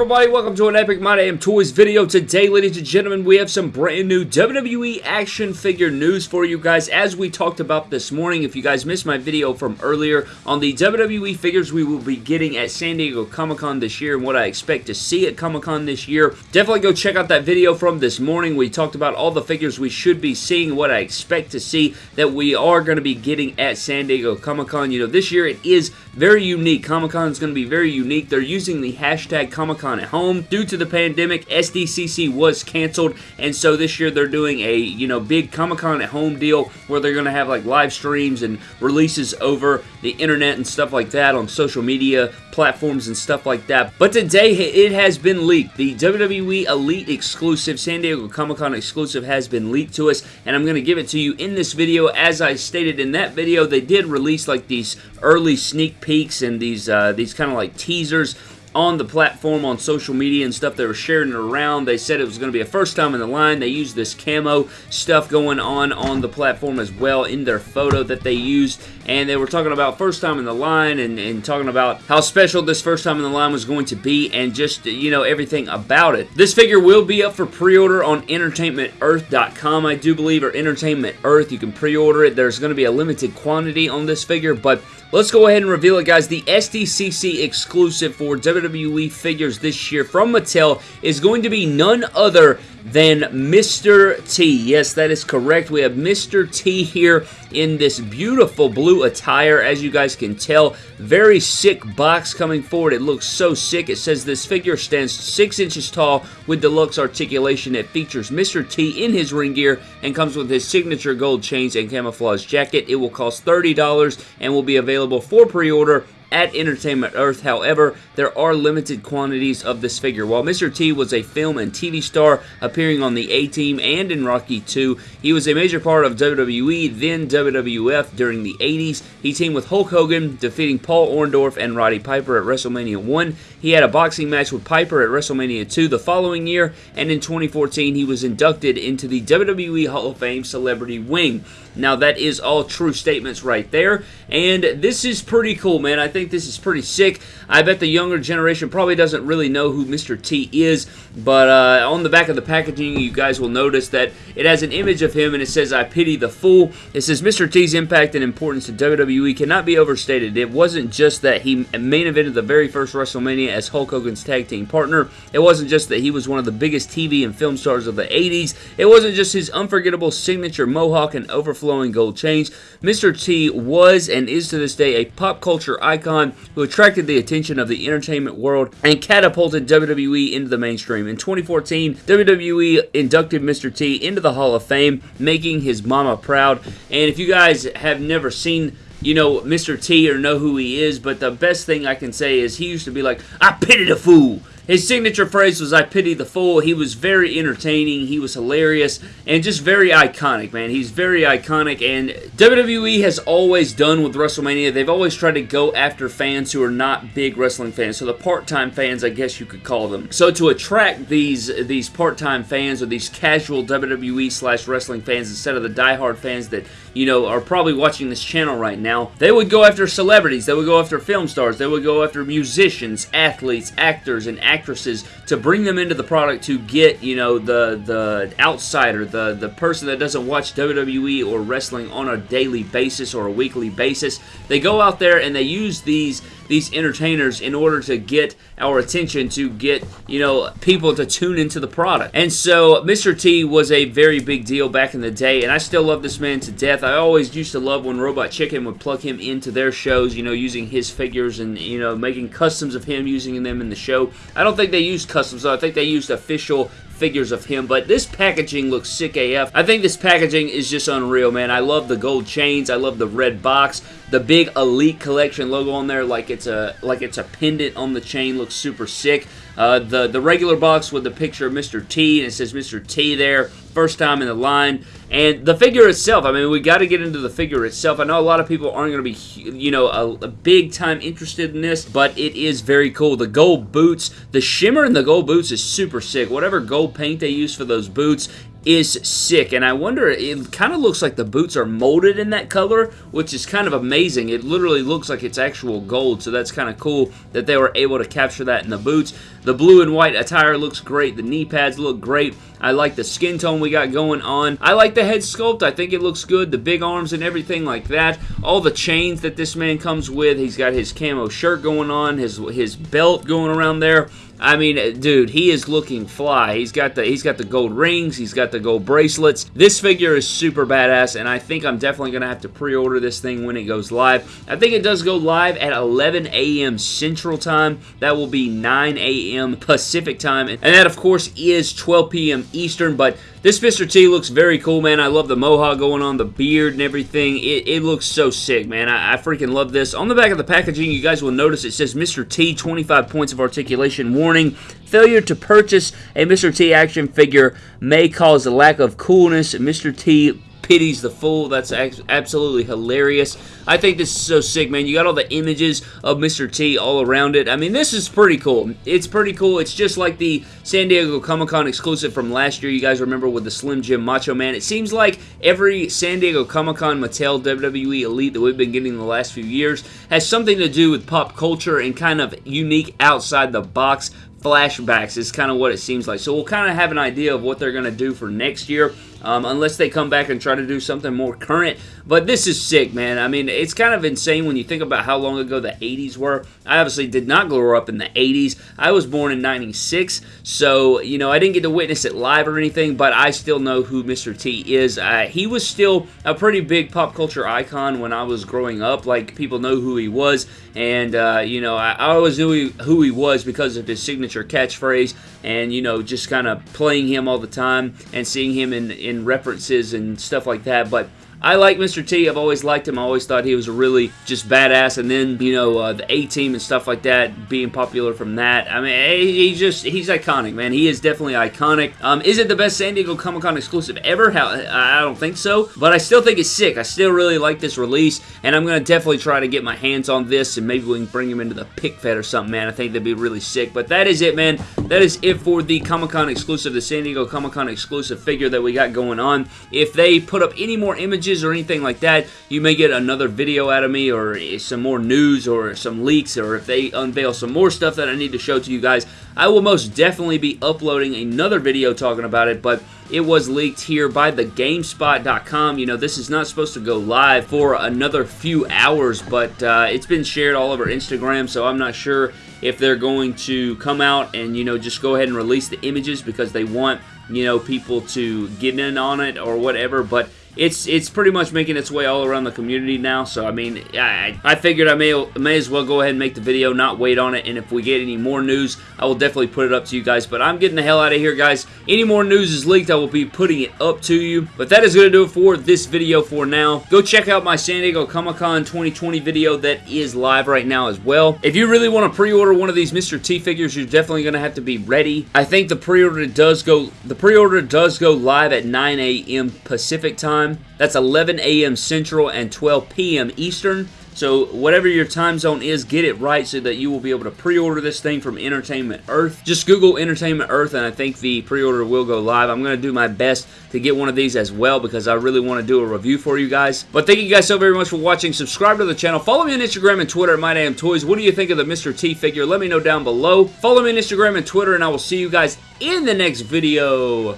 everybody? Welcome to an Epic My Damn Toys video. Today, ladies and gentlemen, we have some brand new WWE action figure news for you guys. As we talked about this morning, if you guys missed my video from earlier on the WWE figures we will be getting at San Diego Comic-Con this year and what I expect to see at Comic-Con this year, definitely go check out that video from this morning. We talked about all the figures we should be seeing, what I expect to see that we are going to be getting at San Diego Comic-Con. You know, this year it is very unique. Comic-Con is going to be very unique. They're using the hashtag Comic-Con at home. Due to the pandemic, SDCC was canceled, and so this year they're doing a, you know, big Comic-Con at home deal where they're going to have like live streams and releases over the internet and stuff like that on social media platforms and stuff like that. But today it has been leaked. The WWE Elite exclusive, San Diego Comic-Con exclusive has been leaked to us, and I'm going to give it to you in this video. As I stated in that video, they did release like these early sneak peeks and these, uh, these kind of like teasers on the platform on social media and stuff. They were sharing it around. They said it was going to be a first time in the line. They used this camo stuff going on on the platform as well in their photo that they used. And they were talking about first time in the line and, and talking about how special this first time in the line was going to be and just, you know, everything about it. This figure will be up for pre-order on EntertainmentEarth.com, I do believe, or Entertainment Earth. You can pre-order it. There's going to be a limited quantity on this figure, but Let's go ahead and reveal it, guys. The SDCC exclusive for WWE figures this year from Mattel is going to be none other than Mr. T. Yes, that is correct. We have Mr. T here in this beautiful blue attire, as you guys can tell. Very sick box coming forward. It looks so sick. It says this figure stands 6 inches tall with deluxe articulation. It features Mr. T in his ring gear and comes with his signature gold chains and camouflage jacket. It will cost $30 and will be available for pre-order at Entertainment Earth. However, there are limited quantities of this figure. While Mr. T was a film and TV star appearing on the A-Team and in Rocky 2, he was a major part of WWE, then WWF during the 80s. He teamed with Hulk Hogan, defeating Paul Orndorff and Roddy Piper at WrestleMania 1. He had a boxing match with Piper at WrestleMania 2 the following year, and in 2014 he was inducted into the WWE Hall of Fame Celebrity Wing. Now that is all true statements right there, and this is pretty cool, man. I think this is pretty sick. I bet the younger generation probably doesn't really know who Mr. T is, but uh, on the back of the packaging, you guys will notice that it has an image of him, and it says, I pity the fool. It says, Mr. T's impact and importance to WWE cannot be overstated. It wasn't just that he main evented the very first WrestleMania as Hulk Hogan's tag team partner. It wasn't just that he was one of the biggest TV and film stars of the 80s. It wasn't just his unforgettable signature mohawk and overflowing gold chains. Mr. T was and is to this day a pop culture icon who attracted the attention of the entertainment world and catapulted WWE into the mainstream. In 2014, WWE inducted Mr. T into the Hall of Fame, making his mama proud. And if you guys have never seen you know Mr. T or know who he is, but the best thing I can say is he used to be like, I pity the fool. His signature phrase was, I pity the fool. He was very entertaining. He was hilarious and just very iconic, man. He's very iconic and WWE has always done with WrestleMania. They've always tried to go after fans who are not big wrestling fans. So the part-time fans, I guess you could call them. So to attract these, these part-time fans or these casual WWE slash wrestling fans instead of the die-hard fans that, you know, are probably watching this channel right now, they would go after celebrities. They would go after film stars. They would go after musicians, athletes, actors, and actors actresses to bring them into the product to get, you know, the the outsider, the the person that doesn't watch WWE or wrestling on a daily basis or a weekly basis. They go out there and they use these these entertainers in order to get our attention, to get, you know, people to tune into the product. And so Mr. T was a very big deal back in the day, and I still love this man to death. I always used to love when Robot Chicken would plug him into their shows, you know, using his figures and, you know, making customs of him, using them in the show. I don't think they used customs, though. I think they used official figures of him, but this packaging looks sick AF. I think this packaging is just unreal, man. I love the gold chains. I love the red box. The big Elite Collection logo on there like it's a like it's a pendant on the chain looks super sick. Uh, the, the regular box with the picture of Mr. T, and it says Mr. T there, first time in the line. And the figure itself, I mean, we got to get into the figure itself. I know a lot of people aren't going to be, you know, a, a, big time interested in this, but it is very cool. The gold boots, the shimmer in the gold boots is super sick. Whatever gold paint they use for those boots is sick, and I wonder, it kind of looks like the boots are molded in that color, which is kind of amazing. It literally looks like it's actual gold, so that's kind of cool that they were able to capture that in the boots. The blue and white attire looks great. The knee pads look great. I like the skin tone we got going on. I like the head sculpt. I think it looks good. The big arms and everything like that. All the chains that this man comes with. He's got his camo shirt going on, his, his belt going around there. I mean, dude, he is looking fly. He's got the he's got the gold rings, he's got the gold bracelets. This figure is super badass, and I think I'm definitely gonna have to pre-order this thing when it goes live. I think it does go live at 11 a.m. Central Time. That will be 9 a.m. Pacific Time, and that of course is 12 p.m. Eastern. But this Mr. T looks very cool, man. I love the mohawk going on, the beard and everything. It, it looks so sick, man. I, I, freaking love this. On the back of the packaging, you guys will notice it says Mr. T, 25 points of articulation. Warning, failure to purchase a Mr. T action figure may cause a lack of coolness. Mr. T pities the fool. That's absolutely hilarious. I think this is so sick, man. You got all the images of Mr. T all around it. I mean, this is pretty cool. It's pretty cool. It's just like the San Diego Comic-Con exclusive from last year. You guys remember with the Slim Jim Macho Man. It seems like every San Diego Comic-Con Mattel WWE Elite that we've been getting the last few years has something to do with pop culture and kind of unique outside the box flashbacks is kind of what it seems like. So we'll kind of have an idea of what they're going to do for next year um, unless they come back and try to do something more current. But this is sick, man. I mean, it's kind of insane when you think about how long ago the 80s were. I obviously did not grow up in the 80s. I was born in 96, so, you know, I didn't get to witness it live or anything, but I still know who Mr. T is. Uh, he was still a pretty big pop culture icon when I was growing up. Like, people know who he was, and, uh, you know, I, I always knew he, who he was because of his signature catchphrase and, you know, just kind of playing him all the time and seeing him in in references and stuff like that. But I like Mr. T. I've always liked him. I always thought he was a really just badass. And then, you know, uh, the A-Team and stuff like that, being popular from that. I mean, he's just, he's iconic, man. He is definitely iconic. Um, is it the best San Diego Comic-Con exclusive ever? How, I don't think so. But I still think it's sick. I still really like this release. And I'm going to definitely try to get my hands on this. And maybe we can bring him into the Pick Fed or something, man. I think that'd be really sick. But that is it, man. That is it for the Comic-Con exclusive, the San Diego Comic-Con exclusive figure that we got going on. If they put up any more images or anything like that, you may get another video out of me or some more news or some leaks or if they unveil some more stuff that I need to show to you guys, I will most definitely be uploading another video talking about it, but it was leaked here by the GameSpot.com. You know, this is not supposed to go live for another few hours, but uh, it's been shared all over Instagram, so I'm not sure if they're going to come out and, you know, just go ahead and release the images because they want, you know, people to get in on it or whatever, but it's it's pretty much making its way all around the community now. So I mean, I, I figured I may may as well go ahead and make the video, not wait on it. And if we get any more news, I will definitely put it up to you guys. But I'm getting the hell out of here, guys. Any more news is leaked, I will be putting it up to you. But that is going to do it for this video for now. Go check out my San Diego Comic-Con 2020 video that is live right now as well. If you really want to pre-order one of these Mr. T figures, you're definitely going to have to be ready. I think the pre-order does go the pre-order does go live at 9 a.m. Pacific time time. That's 11 a.m. Central and 12 p.m. Eastern. So whatever your time zone is, get it right so that you will be able to pre-order this thing from Entertainment Earth. Just Google Entertainment Earth and I think the pre-order will go live. I'm going to do my best to get one of these as well because I really want to do a review for you guys. But thank you guys so very much for watching. Subscribe to the channel. Follow me on Instagram and Twitter at MyDamnToys. What do you think of the Mr. T figure? Let me know down below. Follow me on Instagram and Twitter and I will see you guys in the next video.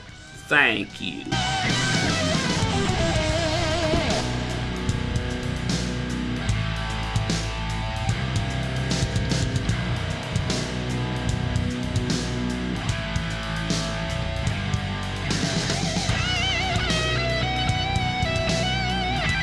Thank you.